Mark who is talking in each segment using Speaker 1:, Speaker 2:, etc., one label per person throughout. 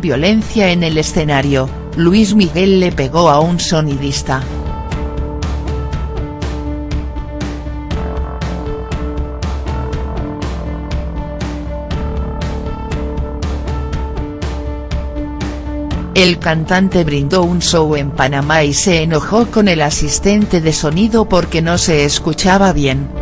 Speaker 1: Violencia en el escenario, Luis Miguel le pegó a un sonidista. El cantante brindó un show en Panamá y se enojó con el asistente de sonido porque no se escuchaba bien.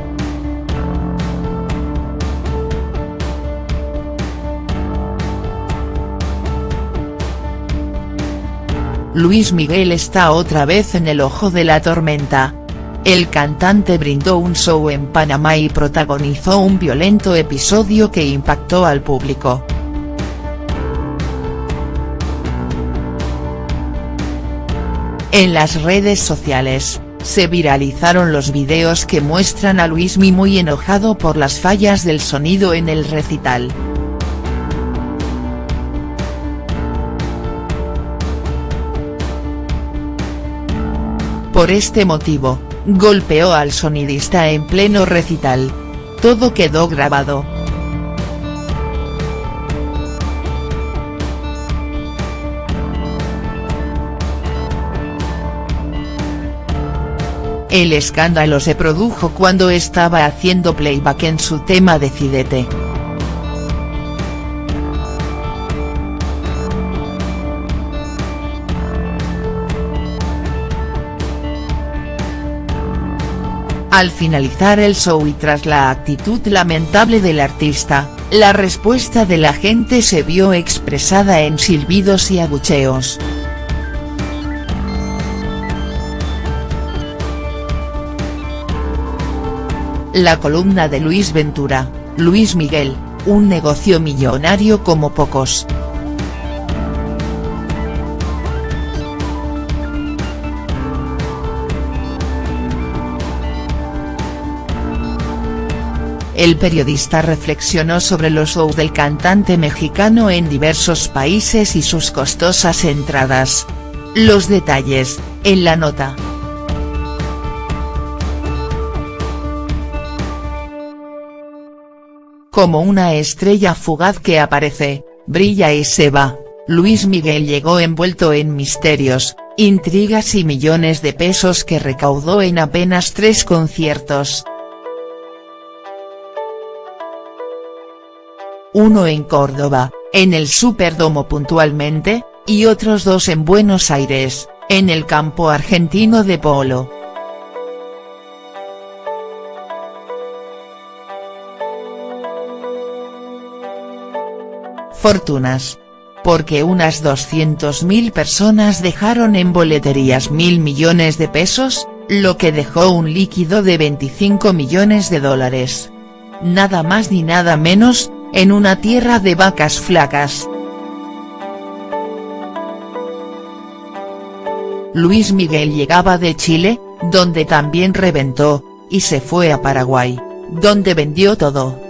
Speaker 1: Luis Miguel está otra vez en el ojo de la tormenta. El cantante brindó un show en Panamá y protagonizó un violento episodio que impactó al público. En las redes sociales, se viralizaron los videos que muestran a Luismi muy enojado por las fallas del sonido en el recital. Por este motivo, golpeó al sonidista en pleno recital. Todo quedó grabado. El escándalo se produjo cuando estaba haciendo playback en su tema Decidete. Al finalizar el show y tras la actitud lamentable del artista, la respuesta de la gente se vio expresada en silbidos y abucheos. La columna de Luis Ventura, Luis Miguel, un negocio millonario como pocos. El periodista reflexionó sobre los shows del cantante mexicano en diversos países y sus costosas entradas. Los detalles, en la nota. Como una estrella fugaz que aparece, brilla y se va, Luis Miguel llegó envuelto en misterios, intrigas y millones de pesos que recaudó en apenas tres conciertos. Uno en Córdoba, en el Superdomo puntualmente, y otros dos en Buenos Aires, en el campo argentino de polo. Fortunas. Porque unas 200.000 personas dejaron en boleterías mil millones de pesos, lo que dejó un líquido de 25 millones de dólares. Nada más ni nada menos, en una tierra de vacas flacas. Luis Miguel llegaba de Chile, donde también reventó, y se fue a Paraguay, donde vendió todo.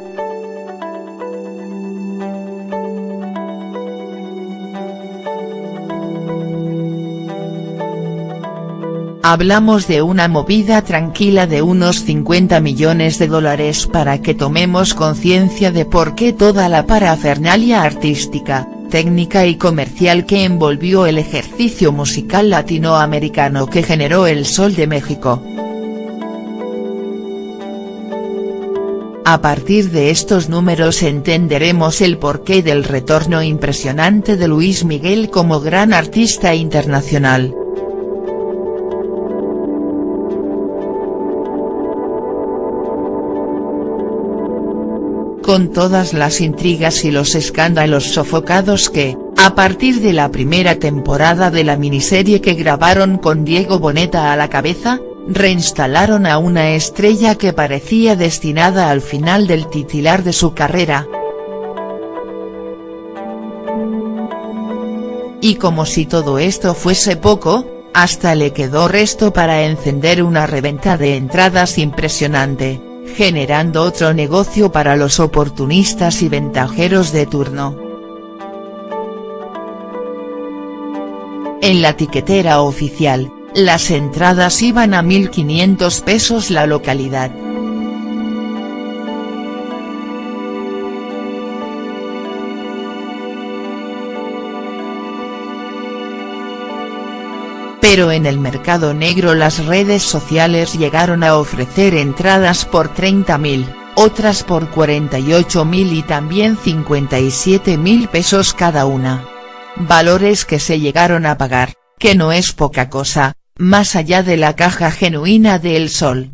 Speaker 1: Hablamos de una movida tranquila de unos 50 millones de dólares para que tomemos conciencia de por qué toda la parafernalia artística, técnica y comercial que envolvió el ejercicio musical latinoamericano que generó el Sol de México. A partir de estos números entenderemos el porqué del retorno impresionante de Luis Miguel como gran artista internacional. Con todas las intrigas y los escándalos sofocados que, a partir de la primera temporada de la miniserie que grabaron con Diego Boneta a la cabeza, reinstalaron a una estrella que parecía destinada al final del titular de su carrera. Y como si todo esto fuese poco, hasta le quedó resto para encender una reventa de entradas impresionante generando otro negocio para los oportunistas y ventajeros de turno. En la tiquetera oficial, las entradas iban a 1.500 pesos la localidad. Pero en el mercado negro las redes sociales llegaron a ofrecer entradas por 30.000, otras por 48.000 y también 57.000 pesos cada una. Valores que se llegaron a pagar, que no es poca cosa, más allá de la caja genuina de El Sol.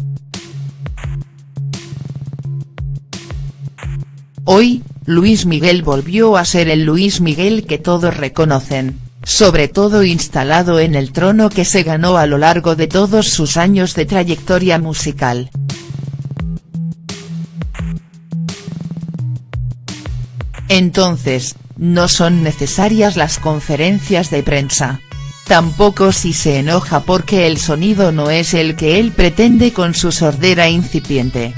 Speaker 1: Hoy, Luis Miguel volvió a ser el Luis Miguel que todos reconocen, sobre todo instalado en el trono que se ganó a lo largo de todos sus años de trayectoria musical. Entonces, no son necesarias las conferencias de prensa. Tampoco si se enoja porque el sonido no es el que él pretende con su sordera incipiente.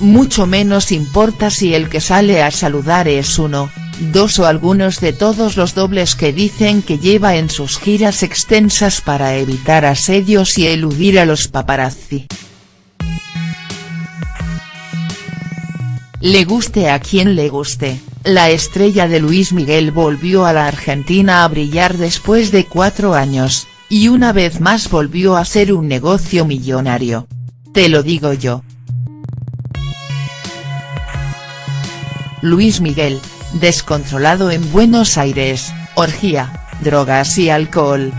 Speaker 1: Mucho menos importa si el que sale a saludar es uno, dos o algunos de todos los dobles que dicen que lleva en sus giras extensas para evitar asedios y eludir a los paparazzi. Le guste a quien le guste, la estrella de Luis Miguel volvió a la Argentina a brillar después de cuatro años, y una vez más volvió a ser un negocio millonario. Te lo digo yo. Luis Miguel, descontrolado en Buenos Aires, orgía, drogas y alcohol.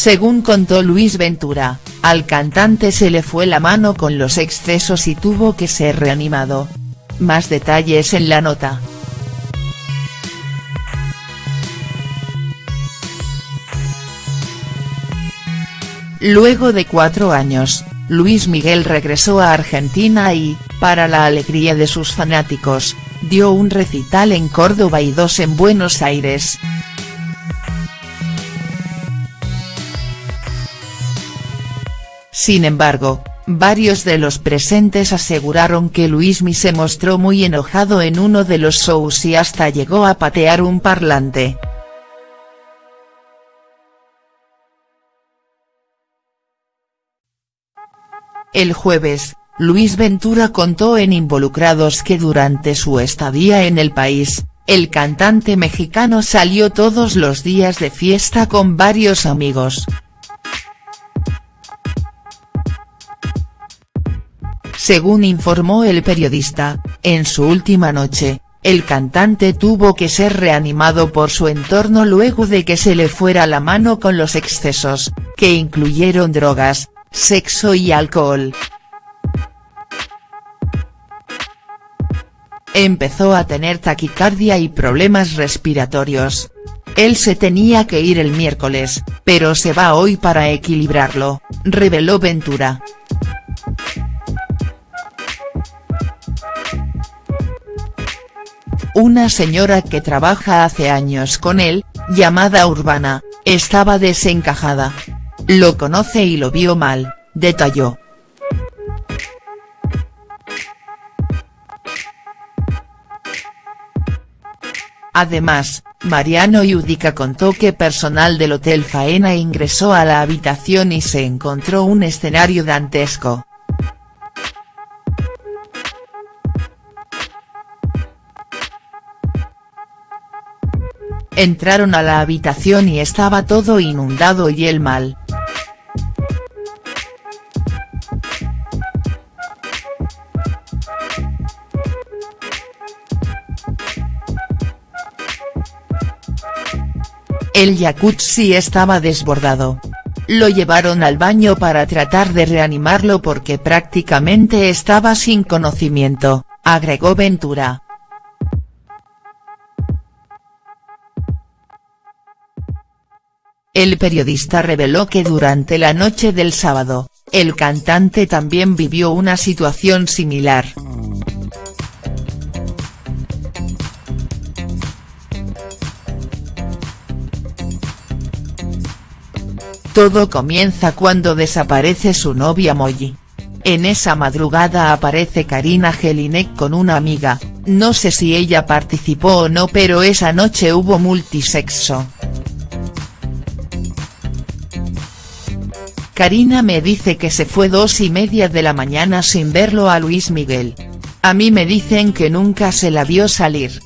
Speaker 1: Según contó Luis Ventura, al cantante se le fue la mano con los excesos y tuvo que ser reanimado. Más detalles en la nota. Luego de cuatro años, Luis Miguel regresó a Argentina y, para la alegría de sus fanáticos, dio un recital en Córdoba y dos en Buenos Aires. Sin embargo, varios de los presentes aseguraron que Luismi se mostró muy enojado en uno de los shows y hasta llegó a patear un parlante. El jueves, Luis Ventura contó en Involucrados que durante su estadía en el país, el cantante mexicano salió todos los días de fiesta con varios amigos, Según informó el periodista, en su última noche, el cantante tuvo que ser reanimado por su entorno luego de que se le fuera la mano con los excesos, que incluyeron drogas, sexo y alcohol. Empezó a tener taquicardia y problemas respiratorios. Él se tenía que ir el miércoles, pero se va hoy para equilibrarlo, reveló Ventura. Una señora que trabaja hace años con él, llamada Urbana, estaba desencajada. Lo conoce y lo vio mal, detalló. Además, Mariano Yudica contó que personal del Hotel Faena ingresó a la habitación y se encontró un escenario dantesco. Entraron a la habitación y estaba todo inundado y el mal. El jacuzzi estaba desbordado. Lo llevaron al baño para tratar de reanimarlo porque prácticamente estaba sin conocimiento, agregó Ventura. El periodista reveló que durante la noche del sábado, el cantante también vivió una situación similar. Todo comienza cuando desaparece su novia Molly. En esa madrugada aparece Karina Jelinek con una amiga, no sé si ella participó o no pero esa noche hubo multisexo. Karina me dice que se fue dos y media de la mañana sin verlo a Luis Miguel. A mí me dicen que nunca se la vio salir.